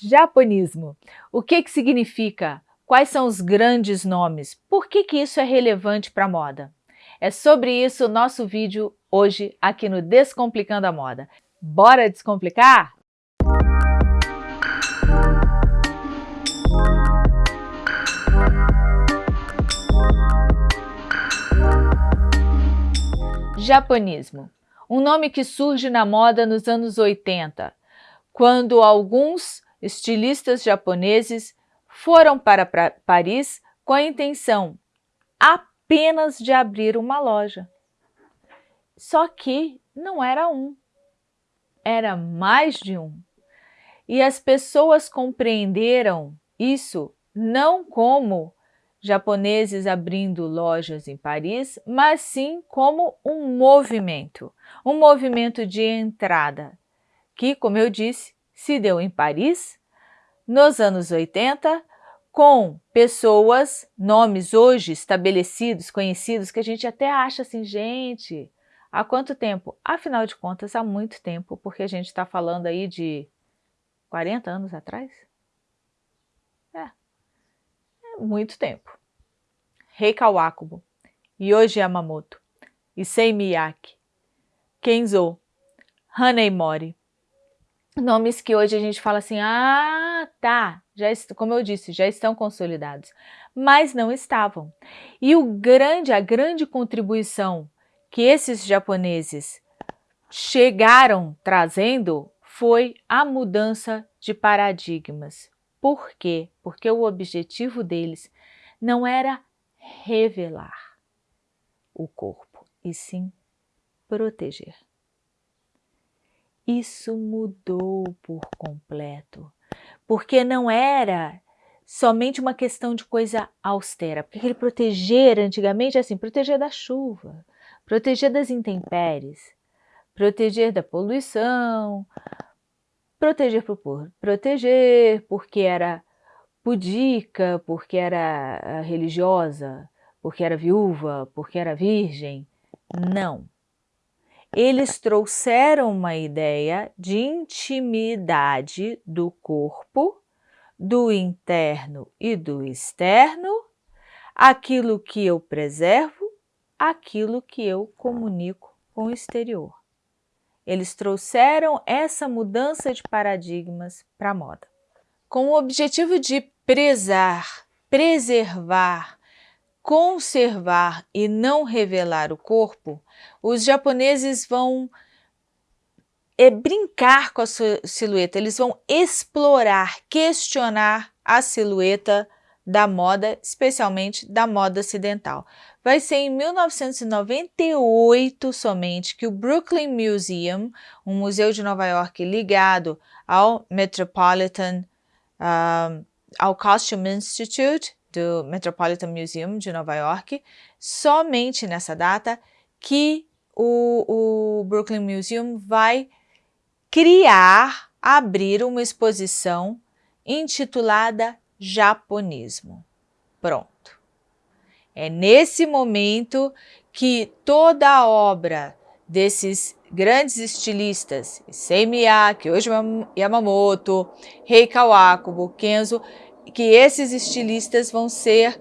Japonismo. O que, que significa? Quais são os grandes nomes? Por que, que isso é relevante para a moda? É sobre isso o nosso vídeo hoje aqui no Descomplicando a Moda. Bora descomplicar? Japonismo. Um nome que surge na moda nos anos 80, quando alguns estilistas japoneses foram para Paris com a intenção apenas de abrir uma loja. Só que não era um, era mais de um. E as pessoas compreenderam isso não como japoneses abrindo lojas em Paris, mas sim como um movimento, um movimento de entrada, que, como eu disse, se deu em Paris, nos anos 80, com pessoas, nomes hoje estabelecidos, conhecidos, que a gente até acha assim, gente, há quanto tempo? Afinal de contas, há muito tempo, porque a gente está falando aí de 40 anos atrás? É, é muito tempo. Rei Kawakubo, Yoji Yamamoto, Issei Miyake, Kenzo, Hanei Mori, nomes que hoje a gente fala assim, ah, tá, já como eu disse, já estão consolidados, mas não estavam. E o grande, a grande contribuição que esses japoneses chegaram trazendo foi a mudança de paradigmas. Por quê? Porque o objetivo deles não era revelar o corpo, e sim proteger. Isso mudou por completo, porque não era somente uma questão de coisa austera, porque aquele proteger antigamente é assim, proteger da chuva, proteger das intempéries, proteger da poluição, proteger por proteger, porque era pudica, porque era ah, religiosa, porque era viúva, porque era virgem. Não eles trouxeram uma ideia de intimidade do corpo, do interno e do externo, aquilo que eu preservo, aquilo que eu comunico com o exterior. Eles trouxeram essa mudança de paradigmas para a moda. Com o objetivo de prezar, preservar, conservar e não revelar o corpo, os japoneses vão é, brincar com a silhueta, eles vão explorar, questionar a silhueta da moda, especialmente da moda ocidental. Vai ser em 1998 somente que o Brooklyn Museum, um museu de Nova York ligado ao Metropolitan, uh, ao Costume Institute, do Metropolitan Museum de Nova York, somente nessa data que o, o Brooklyn Museum vai criar, abrir uma exposição intitulada Japonismo. Pronto. É nesse momento que toda a obra desses grandes estilistas, Issei Miyake, Yamamoto, Rei Kawakubo, Kenzo, que esses estilistas vão ser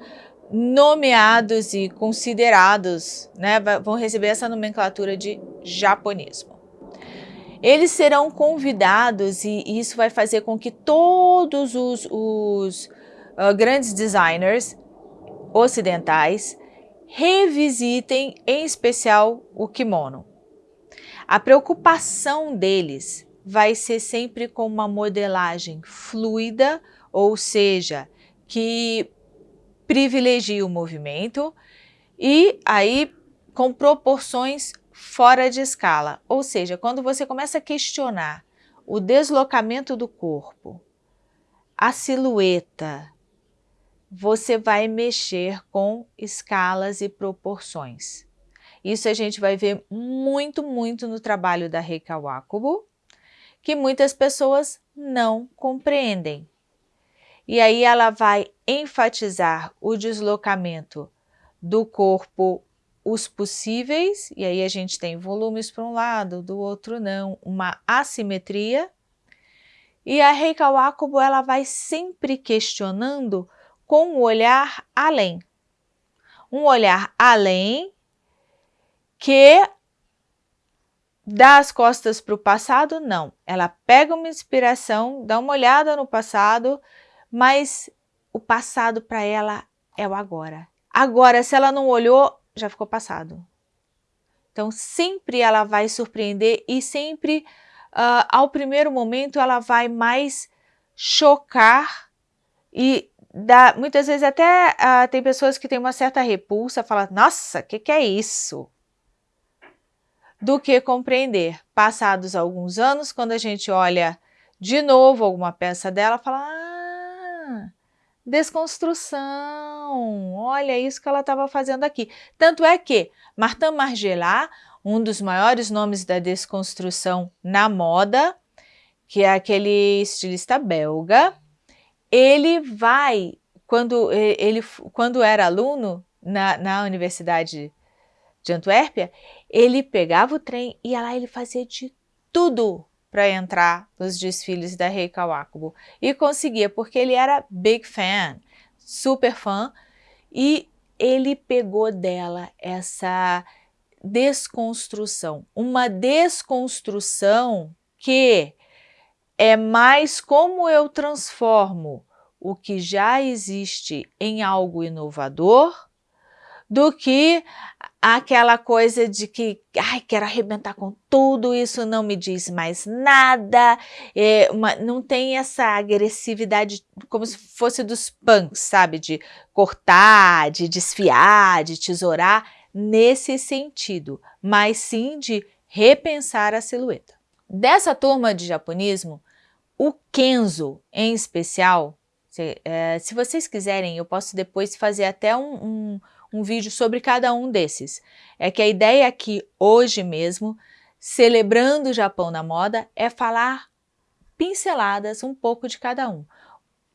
nomeados e considerados, né, vão receber essa nomenclatura de japonismo. Eles serão convidados e isso vai fazer com que todos os, os uh, grandes designers ocidentais revisitem, em especial, o kimono. A preocupação deles vai ser sempre com uma modelagem fluida, ou seja, que privilegia o movimento e aí com proporções fora de escala. Ou seja, quando você começa a questionar o deslocamento do corpo, a silhueta, você vai mexer com escalas e proporções. Isso a gente vai ver muito, muito no trabalho da Rei Kawakubo, que muitas pessoas não compreendem. E aí ela vai enfatizar o deslocamento do corpo, os possíveis, e aí a gente tem volumes para um lado, do outro não, uma assimetria, E a Rei Kawakubo, ela vai sempre questionando com um olhar além. Um olhar além que dá as costas para o passado, não. Ela pega uma inspiração, dá uma olhada no passado, mas o passado para ela é o agora. Agora, se ela não olhou, já ficou passado. Então, sempre ela vai surpreender e sempre, uh, ao primeiro momento, ela vai mais chocar e dá, muitas vezes até uh, tem pessoas que têm uma certa repulsa, falam, nossa, o que, que é isso? Do que compreender. Passados alguns anos, quando a gente olha de novo alguma peça dela, fala, ah, desconstrução, olha isso que ela estava fazendo aqui. Tanto é que Martin Margiela, um dos maiores nomes da desconstrução na moda, que é aquele estilista belga, ele vai, quando ele quando era aluno na, na Universidade de Antuérpia, ele pegava o trem e lá ele fazia de tudo para entrar nos desfiles da Rei Kawakubo. E conseguia, porque ele era big fan, super fã, e ele pegou dela essa desconstrução. Uma desconstrução que é mais como eu transformo o que já existe em algo inovador do que aquela coisa de que, ai, quero arrebentar com tudo, isso não me diz mais nada, é uma, não tem essa agressividade como se fosse dos punks, sabe, de cortar, de desfiar, de tesourar, nesse sentido, mas sim de repensar a silhueta. Dessa turma de japonismo, o Kenzo, em especial, se, é, se vocês quiserem, eu posso depois fazer até um, um um vídeo sobre cada um desses. É que a ideia aqui, hoje mesmo, celebrando o Japão na moda, é falar pinceladas um pouco de cada um.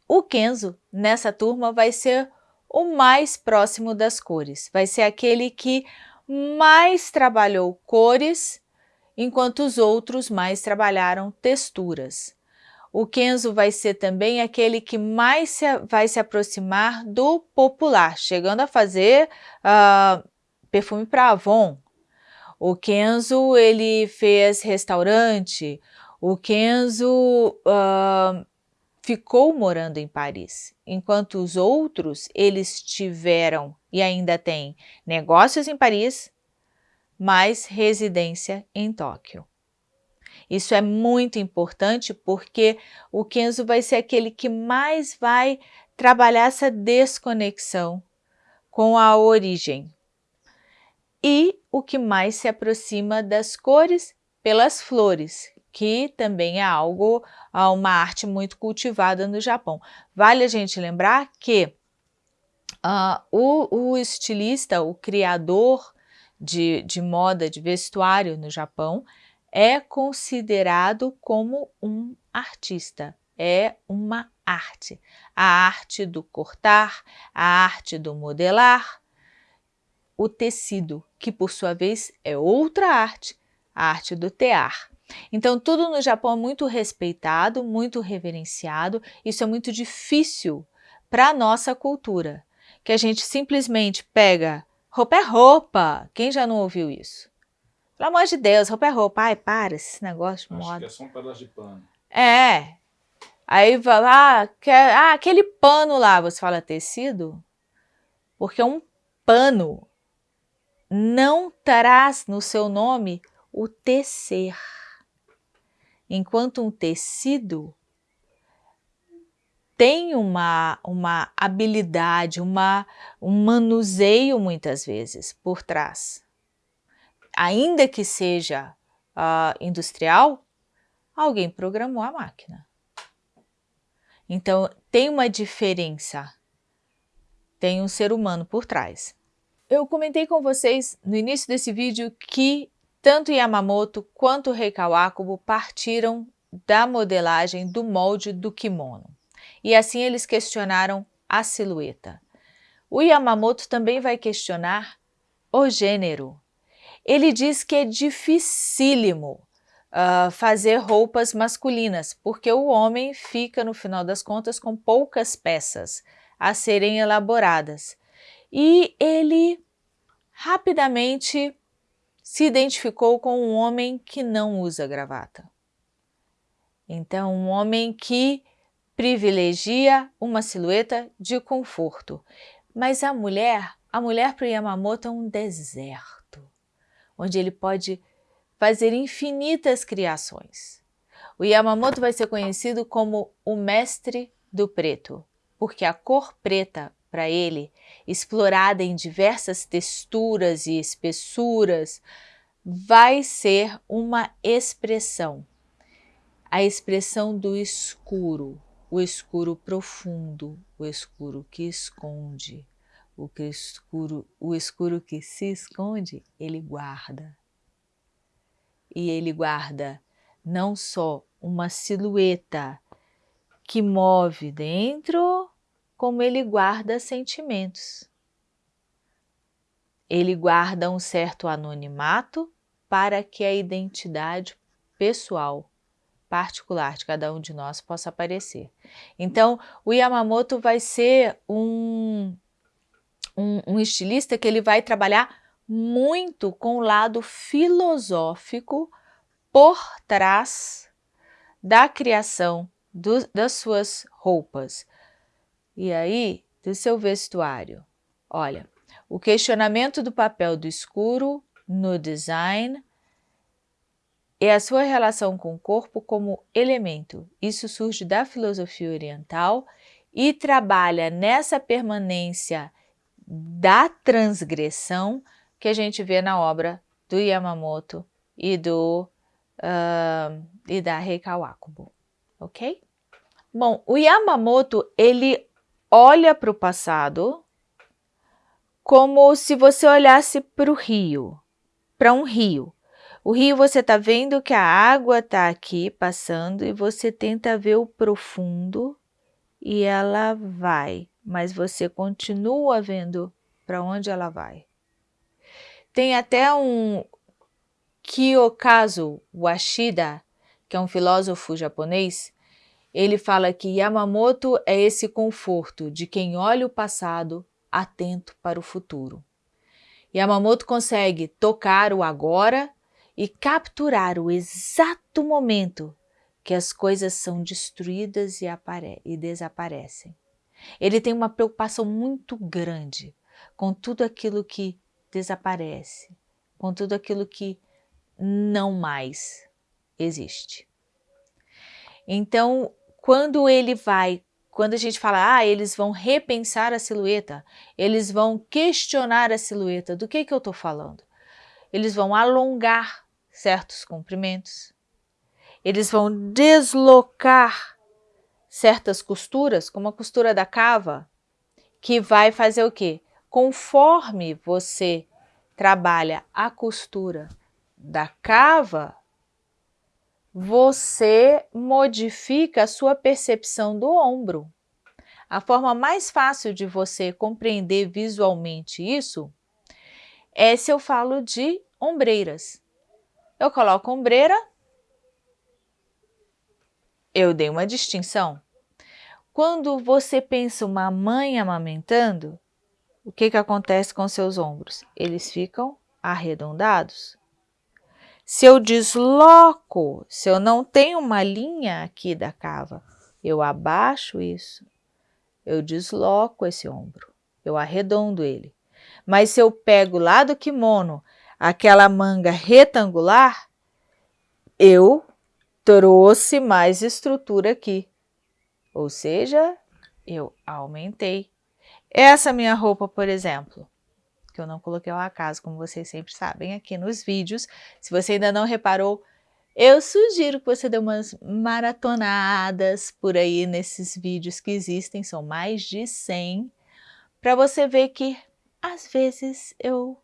O Kenzo, nessa turma, vai ser o mais próximo das cores. Vai ser aquele que mais trabalhou cores, enquanto os outros mais trabalharam texturas. O Kenzo vai ser também aquele que mais se, vai se aproximar do popular, chegando a fazer uh, perfume para Avon. O Kenzo, ele fez restaurante. O Kenzo uh, ficou morando em Paris, enquanto os outros, eles tiveram e ainda têm negócios em Paris, mas residência em Tóquio. Isso é muito importante porque o Kenzo vai ser aquele que mais vai trabalhar essa desconexão com a origem. E o que mais se aproxima das cores pelas flores, que também é algo, uma arte muito cultivada no Japão. Vale a gente lembrar que uh, o, o, estilista, o criador de, de moda, de vestuário no Japão, é considerado como um artista, é uma arte. A arte do cortar, a arte do modelar, o tecido, que por sua vez é outra arte, a arte do tear. Então tudo no Japão é muito respeitado, muito reverenciado, isso é muito difícil para a nossa cultura, que a gente simplesmente pega roupa é roupa, quem já não ouviu isso? Pelo amor de Deus, roupa é roupa. Ai, para esse negócio de Acho moda. que é só um pedaço de pano. É. Aí vai lá, quer, ah, aquele pano lá, você fala tecido? Porque um pano não traz no seu nome o tecer. Enquanto um tecido tem uma, uma habilidade, uma, um manuseio muitas vezes por trás ainda que seja uh, industrial, alguém programou a máquina. Então, tem uma diferença, tem um ser humano por trás. Eu comentei com vocês no início desse vídeo que tanto Yamamoto quanto Rei Kawakubo partiram da modelagem do molde do kimono. E assim eles questionaram a silhueta. O Yamamoto também vai questionar o gênero, ele diz que é dificílimo uh, fazer roupas masculinas, porque o homem fica, no final das contas, com poucas peças a serem elaboradas. E ele rapidamente se identificou com um homem que não usa gravata. Então, um homem que privilegia uma silhueta de conforto. Mas a mulher, a mulher para Yamamoto é um deserto, onde ele pode fazer infinitas criações. O Yamamoto vai ser conhecido como o mestre do preto, porque a cor preta, para ele, explorada em diversas texturas e espessuras, vai ser uma expressão, a expressão do escuro, o escuro profundo, o escuro que esconde, o, que escuro, o escuro que se esconde, ele guarda e ele guarda não só uma silhueta que move dentro, como ele guarda sentimentos. Ele guarda um certo anonimato para que a identidade pessoal, particular de cada um de nós possa aparecer. Então, o Yamamoto vai ser um, um, um estilista que ele vai trabalhar muito com o lado filosófico por trás da criação do, das suas roupas. E aí, do seu vestuário. Olha, o questionamento do papel do escuro no design e a sua relação com o corpo como elemento. Isso surge da filosofia oriental e trabalha nessa permanência da transgressão que a gente vê na obra do Yamamoto e, do, uh, e da Rei Kawakubo, ok? Bom, o Yamamoto, ele olha para o passado como se você olhasse para o rio, para um rio. O rio você está vendo que a água está aqui passando e você tenta ver o profundo e ela vai, mas você continua vendo para onde ela vai. Tem até um Kiyokazu Washida, que é um filósofo japonês, ele fala que Yamamoto é esse conforto de quem olha o passado atento para o futuro. Yamamoto consegue tocar o agora e capturar o exato momento que as coisas são destruídas e, e desaparecem. Ele tem uma preocupação muito grande com tudo aquilo que desaparece, com tudo aquilo que não mais existe. Então, quando ele vai, quando a gente fala, ah, eles vão repensar a silhueta, eles vão questionar a silhueta, do que, que eu estou falando? Eles vão alongar certos comprimentos, eles vão deslocar certas costuras, como a costura da cava, que vai fazer o quê? Conforme você trabalha a costura da cava, você modifica a sua percepção do ombro. A forma mais fácil de você compreender visualmente isso é se eu falo de ombreiras. Eu coloco ombreira, eu dei uma distinção. Quando você pensa uma mãe amamentando, o que, que acontece com seus ombros? Eles ficam arredondados. Se eu desloco, se eu não tenho uma linha aqui da cava, eu abaixo isso, eu desloco esse ombro, eu arredondo ele. Mas se eu pego lá do kimono aquela manga retangular, eu trouxe mais estrutura aqui. Ou seja, eu aumentei. Essa minha roupa, por exemplo, que eu não coloquei ao acaso, como vocês sempre sabem aqui nos vídeos. Se você ainda não reparou, eu sugiro que você dê umas maratonadas por aí nesses vídeos que existem, são mais de 100, para você ver que às vezes eu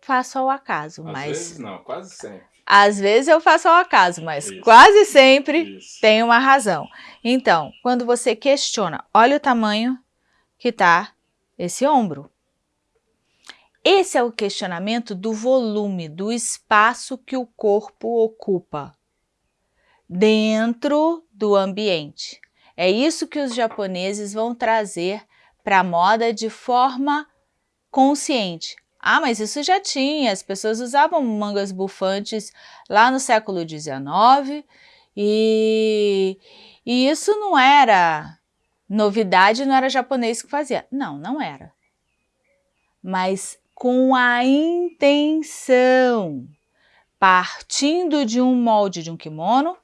faço ao acaso, às mas... Às vezes não, quase sempre. Às vezes eu faço ao acaso, mas Isso. quase sempre Isso. tem uma razão. Então, quando você questiona, olha o tamanho que está esse ombro. Esse é o questionamento do volume, do espaço que o corpo ocupa dentro do ambiente. É isso que os japoneses vão trazer para a moda de forma consciente. Ah, mas isso já tinha, as pessoas usavam mangas bufantes lá no século XIX e, e isso não era novidade, não era japonês que fazia. Não, não era. Mas com a intenção, partindo de um molde de um kimono,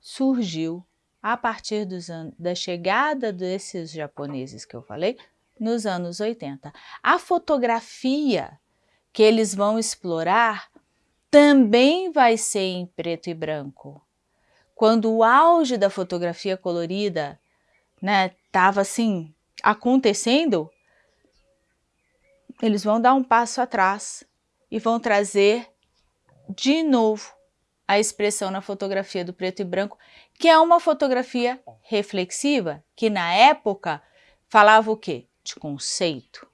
surgiu a partir dos da chegada desses japoneses que eu falei, nos anos 80. A fotografia que eles vão explorar também vai ser em preto e branco. Quando o auge da fotografia colorida né, estava assim acontecendo, eles vão dar um passo atrás e vão trazer de novo a expressão na fotografia do preto e branco, que é uma fotografia reflexiva, que na época falava o quê? De conceito.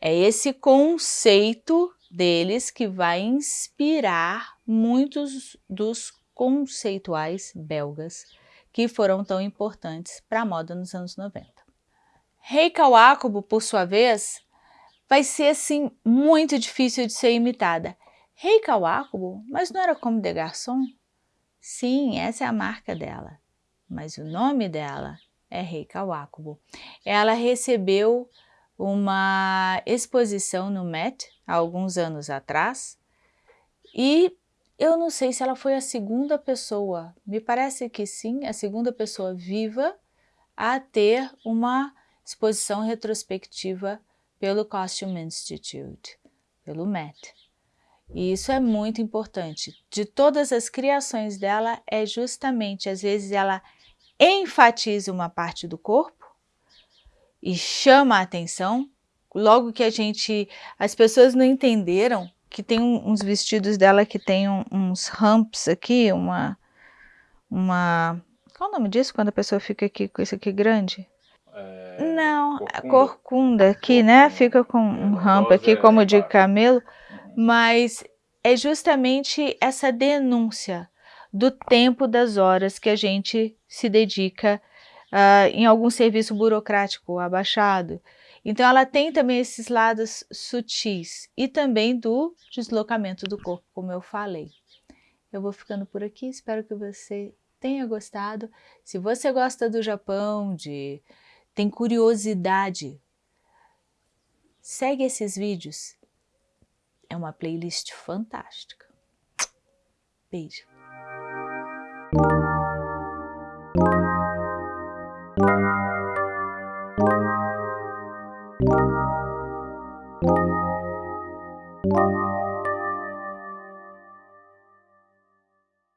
É esse conceito deles que vai inspirar muitos dos conceituais belgas que foram tão importantes para a moda nos anos 90. Rei Kawakubo, por sua vez, vai ser assim muito difícil de ser imitada. Rei Kawakubo, mas não era como de garçom? Sim, essa é a marca dela, mas o nome dela é Rei Kawakubo. Ela recebeu uma exposição no Met há alguns anos atrás e eu não sei se ela foi a segunda pessoa, me parece que sim, a segunda pessoa viva a ter uma exposição retrospectiva pelo Costume Institute, pelo Met. E isso é muito importante. De todas as criações dela, é justamente, às vezes, ela enfatiza uma parte do corpo e chama a atenção. Logo que a gente, as pessoas não entenderam que tem uns vestidos dela que tem uns ramps aqui, uma, uma, qual é o nome disso quando a pessoa fica aqui com isso aqui grande? É, não, corcunda. corcunda aqui, corcunda. né? Fica com um ramp aqui como de camelo mas é justamente essa denúncia do tempo das horas que a gente se dedica uh, em algum serviço burocrático abaixado. Então ela tem também esses lados sutis e também do deslocamento do corpo, como eu falei. Eu vou ficando por aqui, espero que você tenha gostado. Se você gosta do Japão, de tem curiosidade, segue esses vídeos, é uma playlist fantástica. Beijo!